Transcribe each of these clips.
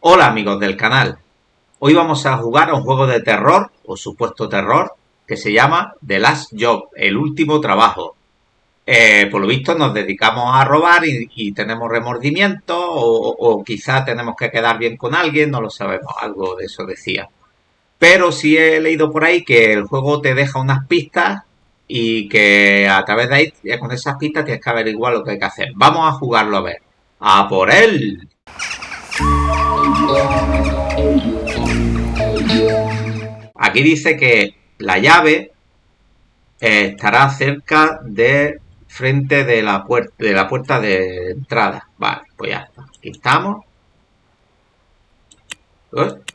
Hola amigos del canal. Hoy vamos a jugar a un juego de terror, o supuesto terror, que se llama The Last Job, el último trabajo. Eh, por lo visto nos dedicamos a robar y, tenemos remordimiento o, quizá tenemos que quedar bien con alguien, no lo sabemos, algo de eso decía. Pero sí he leído por ahí que el juego te deja unas pistas y que a través de ahí, con esas pistas tienes que averiguar lo que hay que hacer. Vamos a jugarlo a ver. ¡A por él! Aquí dice que la llave estará cerca de frente de la puerta de la puerta de entrada. Vale, pues ya está. Aquí estamos.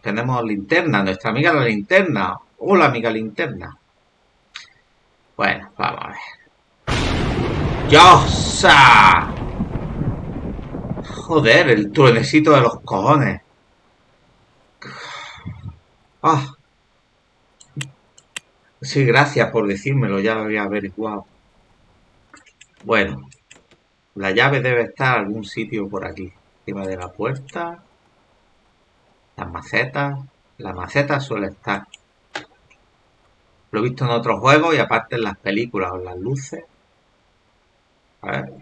tenemos linterna, nuestra amiga la linterna. Hola amiga linterna. Bueno, vamos a ver. ¡Yosa! Joder, el truenecito de los cojones. Ah. Sí, gracias por decírmelo, ya lo había averiguado. Bueno, la llave debe estar en algún sitio por aquí. Encima de la puerta. Las macetas. La maceta suele estar. Lo he visto en otros juegos y aparte en las películas o en las luces. A ver.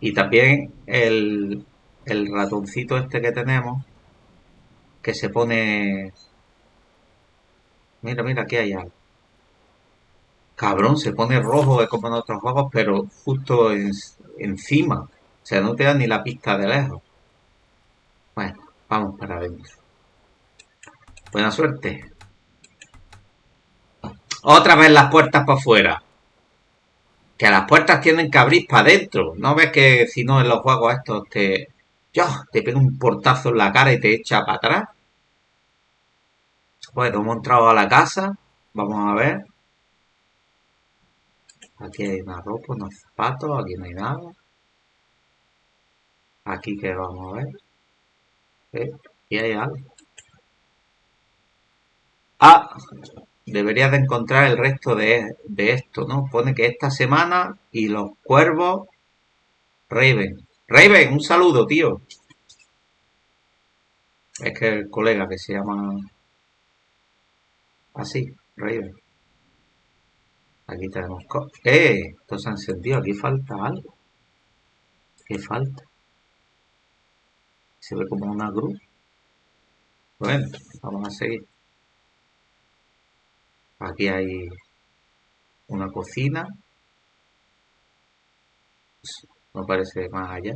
Y también el, el ratoncito este que tenemos que se pone... Mira, mira, aquí hay algo. Cabrón, se pone rojo como en otros juegos, pero justo encima. O sea, no te da ni la pista de lejos. Bueno, vamos para adentro. Buena suerte. Otra vez las puertas para afuera. Que las puertas tienen que abrir para adentro. ¿No ves que si no en los juegos estos te... Yo, te pega un portazo en la cara y te echa para atrás? Bueno, hemos entrado a la casa. Vamos a ver. Aquí hay una ropa, unos zapatos. Aquí no hay nada. Aquí que vamos a ver. ¿Eh? Aquí hay algo. Ah, deberías de encontrar el resto de, de, esto, ¿no? Pone que esta semana y los cuervos Raven. Raven, un saludo, tío. Es que el colega que se llama Así, Raven. Aquí tenemos... ¡Eh! Esto se ha encendido. Aquí falta algo. ¿Qué falta? Se ve como una cruz. Bueno, vamos a seguir. Aquí hay una cocina. No parece más allá.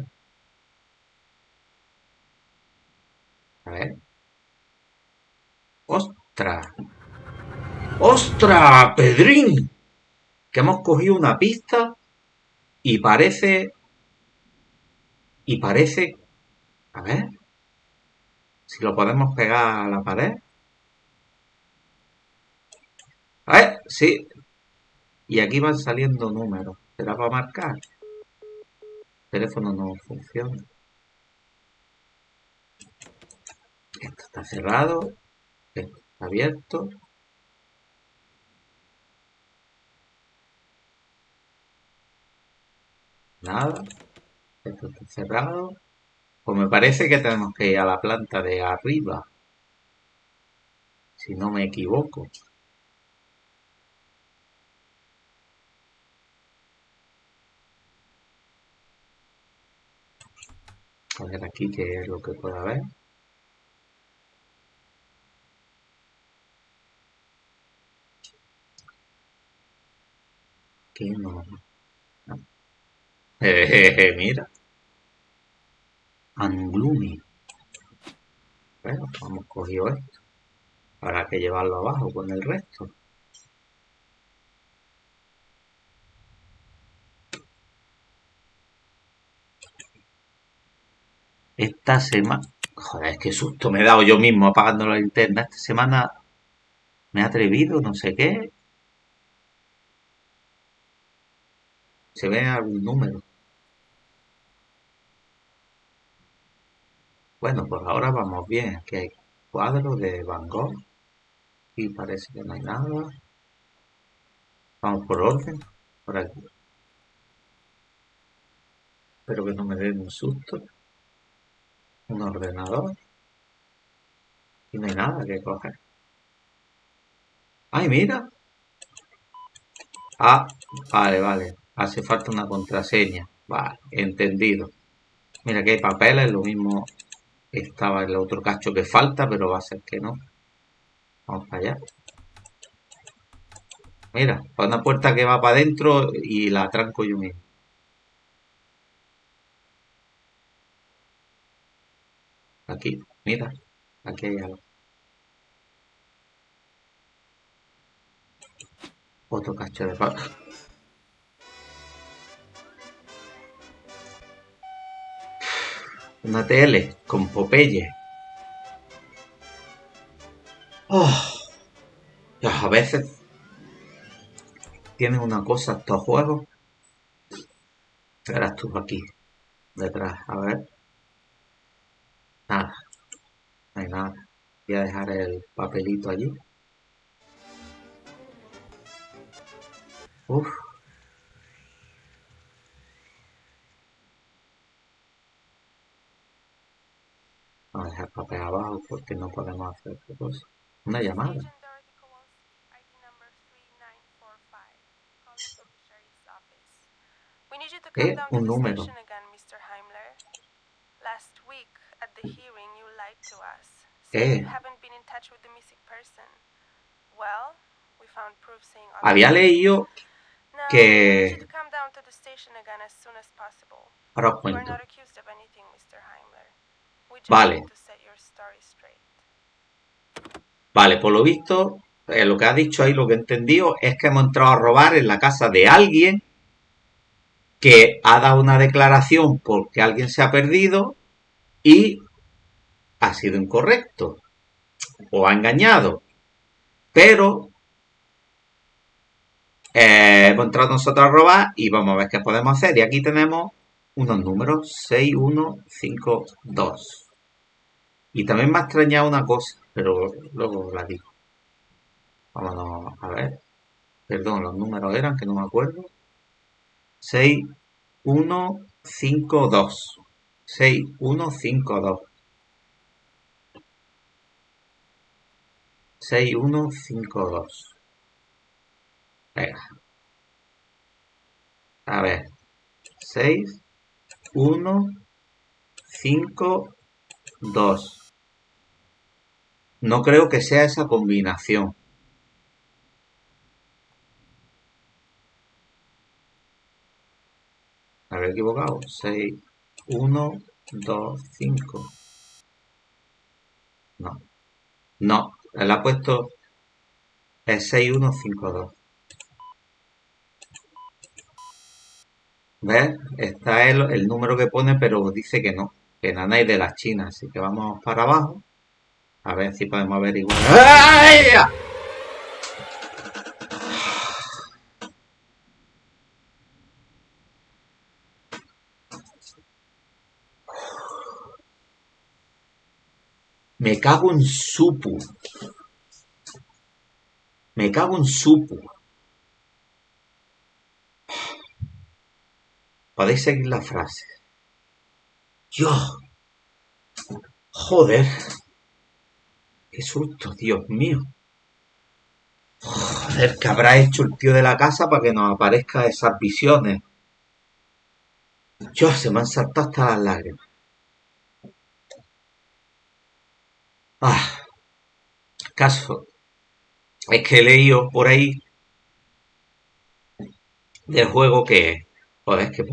A ver. ¡Ostras! ¡Ostras, Pedrín! Que hemos cogido una pista y parece... Y parece... A ver. Si lo podemos pegar a la pared. A ver, sí. Y aquí van saliendo números. ¿Será para marcar? El teléfono no funciona. Esto está cerrado. Esto está abierto. Nada. Esto está cerrado. Pues me parece que tenemos que ir a la planta de arriba. Si no me equivoco. A ver aquí qué es lo que puede haber. Aquí no. Jejeje, mira. Anglumi. Bueno, hemos cogido esto. Habrá que llevarlo abajo con el resto. Esta semana... Joder, qué susto me he dado yo mismo apagando la linterna. Esta semana me he atrevido, no sé qué. Se ve algún número. Bueno, por ahora vamos bien. Aquí hay cuadros de Van Gogh. Y parece que no hay nada. Vamos por orden. Por aquí. Espero que no me den un susto. Un ordenador. Y no hay nada que coger. ¡Ay, mira! Ah, vale, vale. Hace falta una contraseña. Vale, entendido. Mira que hay papeles, lo mismo estaba el otro cacho que falta, pero va a ser que no. Vamos para allá. Mira, para una puerta que va para adentro y la tranco yo mismo. Aquí, mira, aquí hay algo. Otro cacho de papel. Una tele con Popeye. Oh, a veces tienen una cosa estos juegos. Verás tú aquí, detrás, a ver. Nada, no hay nada. Voy a dejar el papelito allí. Uf. Vamos a dejar el papel abajo porque no podemos hacer otra cosa. Una llamada. ¿Qué? Un número. ¿Qué? Había leído que... Ahora os cuento. Vale. Vale, por lo visto, eh, lo que ha dicho ahí, lo que he entendido, es que hemos entrado a robar en la casa de alguien que ha dado una declaración porque alguien se ha perdido y ha sido incorrecto o ha engañado. Pero eh, hemos entrado nosotros a robar y vamos a ver qué podemos hacer. Y aquí tenemos unos números 6152. Y también me ha extrañado una cosa, pero luego la digo. Vámonos a ver. Perdón, los números eran que no me acuerdo. 6, 1, 5, 2. 6, 1, 5, 2. 6, 1, 5, 2. Venga. A ver. 6, 1, 5, 2. No creo que sea esa combinación. Haber equivocado. 6, 1, 2, 5. No. No. Él ha puesto el 6, 1, 5, 2. ¿Ves? Está el, el número que pone, pero dice que no. Que nada es de la China. Así que vamos para abajo. A ver si podemos averiguar. ¡Ay! Me cago en supu. Me cago en supu. Podéis seguir la frase. Yo. Joder. Qué susto, Dios mío. Joder, ¿qué habrá hecho el tío de la casa para que nos aparezcan esas visiones? Yo, se me han saltado hasta las lágrimas. Ah, caso. Es que he leído por ahí del juego que, joder, que,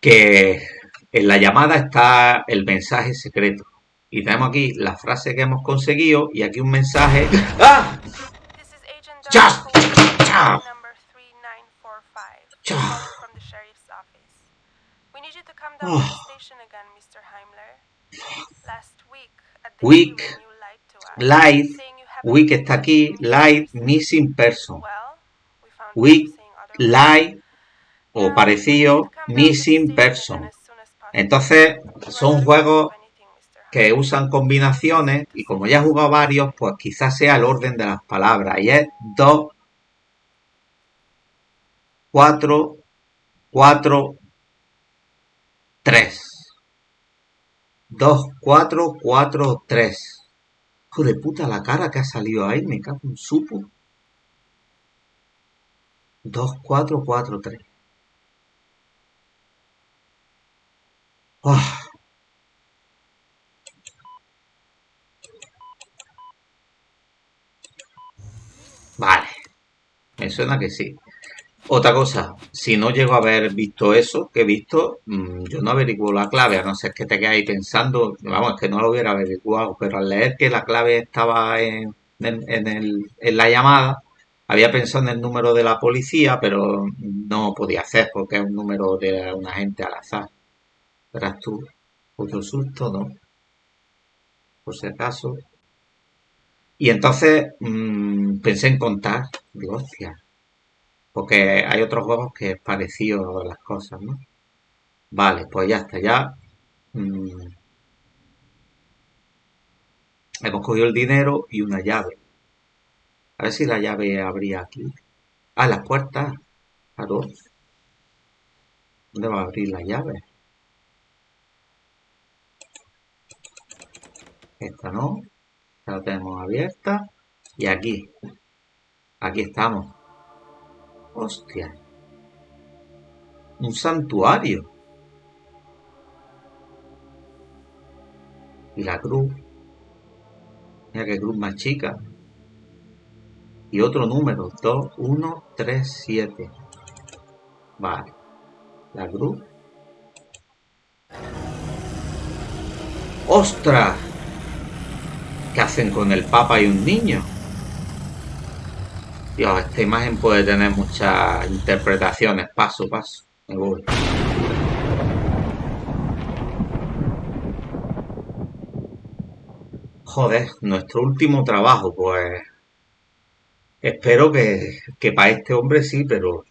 que en la llamada está el mensaje secreto. Y tenemos aquí la frase que hemos conseguido y aquí un mensaje. ¡Ah! ¡Chao! ¡Chao! ¡Chao! Oh. Week, light, week está aquí, light, missing person. Week, light o parecido, missing person. Entonces, son juegos que usan combinaciones y como ya he jugado varios, pues quizás sea el orden de las palabras. Y es 2, 4, 4, 3. 2, 4, 4, 3. Hijo de puta la cara que ha salido ahí, me cago en supo. 2, 4, 4, 3. Vale. Me suena que sí. Otra cosa, si no llego a haber visto eso que he visto, mm, yo no averiguo la clave, a no ser que te quedes pensando, vamos, es que no lo hubiera averiguado, pero al leer que la clave estaba en, en, la llamada, había pensado en el número de la policía, pero no podía hacer porque es un número de un agente al azar. Verás tú, otro susto, ¿no? Por si acaso. Y entonces mm, pensé en contar, digo, porque hay otros juegos que es parecido a las cosas, ¿no? Vale, pues ya está, ya. Mm, hemos cogido el dinero y una llave. A ver si la llave abría aquí. Ah, las puertas. Claro. ¿Dónde va a abrir la llave? Esta no. La tenemos abierta. Y aquí. Aquí estamos. Hostia. Un santuario. Y la cruz. Mira qué cruz más chica. Y otro número. 2, 1, 3, 7. Vale. La cruz. ¡Ostras! ¿Qué hacen con el Papa y un niño? Dios, esta imagen puede tener muchas interpretaciones, paso, paso. Me voy. Joder, nuestro último trabajo, pues espero que, para este hombre sí, pero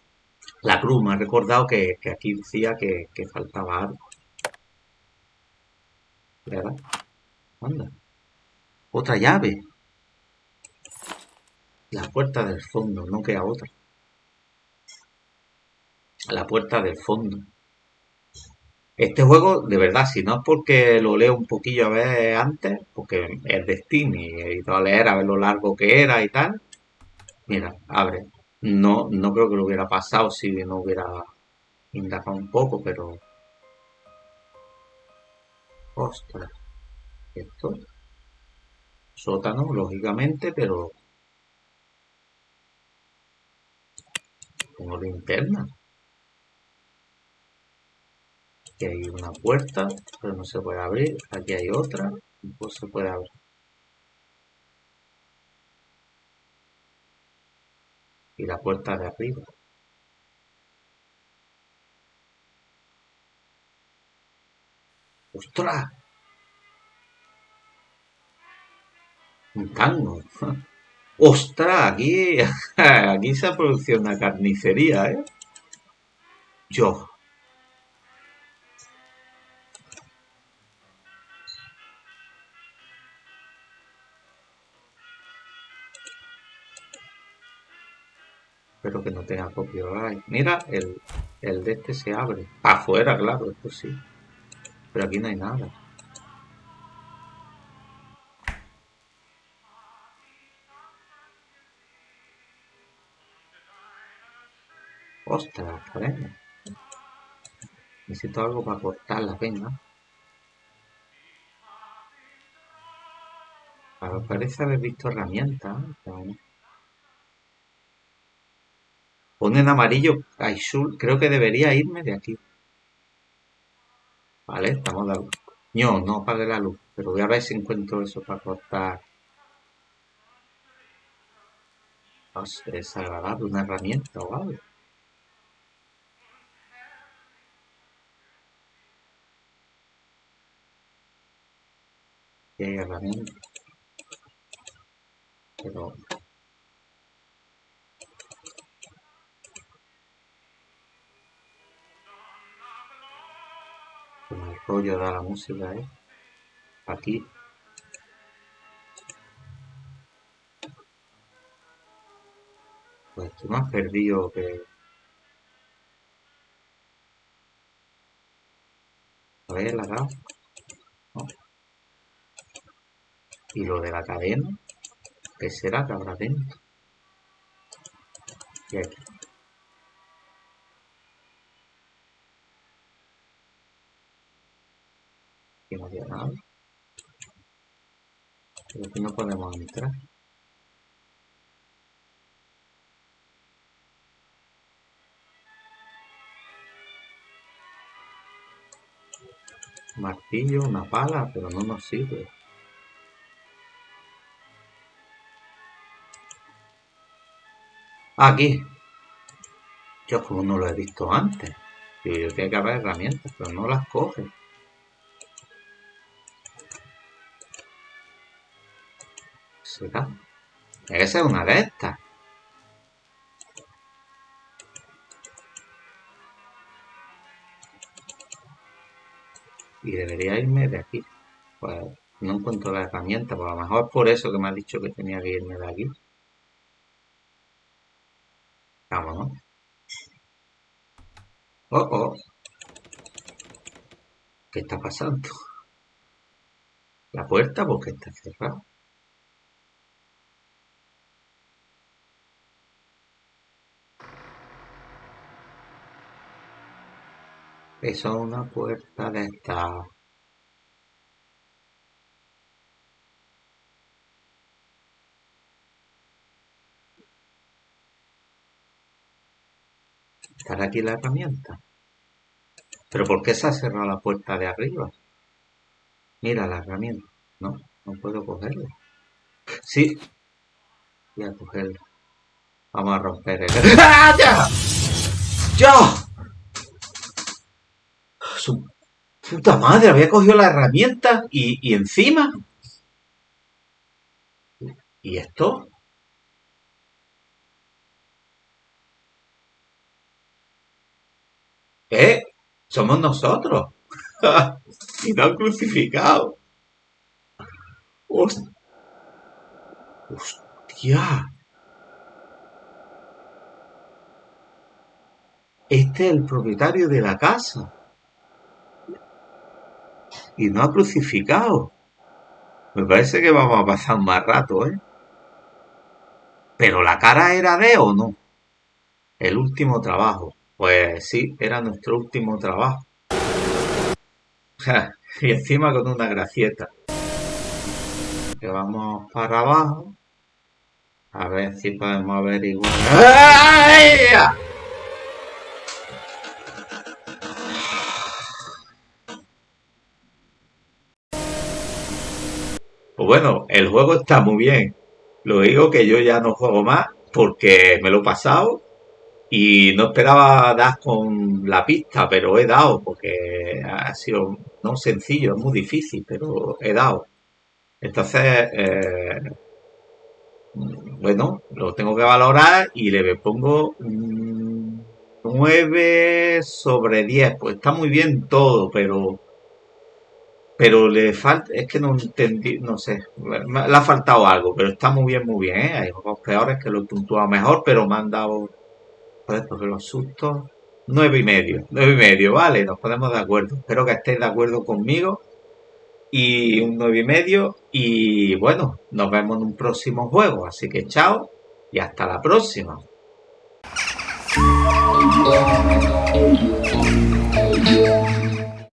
la cruz me ha recordado que, aquí decía que, que, faltaba algo. ¿Verdad? Anda. Otra llave. La puerta del fondo, no queda otra. La puerta del fondo. Este juego, de verdad, si no es porque lo leo un poquillo a ver antes, porque es de Steam y he ido a leer a ver lo largo que era y tal. Mira, abre. No, no creo que lo hubiera pasado si no hubiera indagado un poco, pero... Ostras. Esto. Sótano, lógicamente, pero Tengo linterna. Aquí hay una puerta, pero no se puede abrir. Aquí hay otra, pues se puede abrir. Y la puerta de arriba. ¡Ostras! Un tango. ¡Ostras! Aquí, aquí se producido una carnicería, ¿eh? Yo. Espero que no tenga copyright. Mira, el, el de este se abre. Afuera, claro, esto sí. Pero aquí no hay nada. Ostras, cadena. Necesito algo para cortar la pena. Parece haber visto herramientas. Pone en amarillo Aishul. Creo que debería irme de aquí. Vale, estamos de luz. No, no apague la luz. Pero voy a ver si encuentro eso para cortar. Es agradable una herramienta o algo. Hay herramientas. Pero el rollo da la música ¿eh? aquí pues estoy más perdido que a ver la Y lo de la cadena, ¿qué será que habrá dentro? Y aquí. Aquí no había. Pero aquí no podemos entrar. martillo, una pala, pero no nos sirve. Aquí. Yo como no lo he visto antes. Yo, tiene que haber herramientas, pero no las coge. ¿Será? Esa es una de estas. y debería irme de aquí. Pues no encuentro la herramienta, pues a lo mejor es por eso que me ha dicho que tenía que irme de aquí. Vámonos. Oh, oh. ¿Qué está pasando? La puerta porque está cerrada. Eso es una puerta de esta. ¿Estará aquí la herramienta? ¿Pero por qué se ha cerrado la puerta de arriba? Mira la herramienta. No, no puedo cogerla. Sí. Voy a cogerla. Vamos a romper el... ¡Ah, ya! ¡Ya! su puta madre, había cogido la herramienta y, encima. ¿Y esto? ¿Eh? Somos nosotros. y no crucificado. Hostia. Este es el propietario de la casa y no ha crucificado. Me parece que vamos a pasar más rato, ¿eh? Pero la cara era de o no. El último trabajo. Pues sí, era nuestro último trabajo. y encima con una gracieta. Que vamos para abajo. A ver si podemos averiguar. ¡Ay! Pues bueno, el juego está muy bien. Lo digo que yo ya no juego más porque me lo he pasado y no esperaba dar con la pista, pero he dado porque ha sido no sencillo, es muy difícil, pero he dado. Entonces, eh, bueno, lo tengo que valorar y le pongo 9 sobre 10. Pues está muy bien todo, pero pero le falta, es que no entendí, no sé, le ha faltado algo, pero está muy bien, muy bien, ¿eh? hay juegos peores que lo he puntuado mejor, pero me han dado, pues porque los sustos, nueve y medio, nueve y medio, vale, nos ponemos de acuerdo, espero que estéis de acuerdo conmigo, y un nueve y medio, y bueno, nos vemos en un próximo juego, así que chao, y hasta la próxima.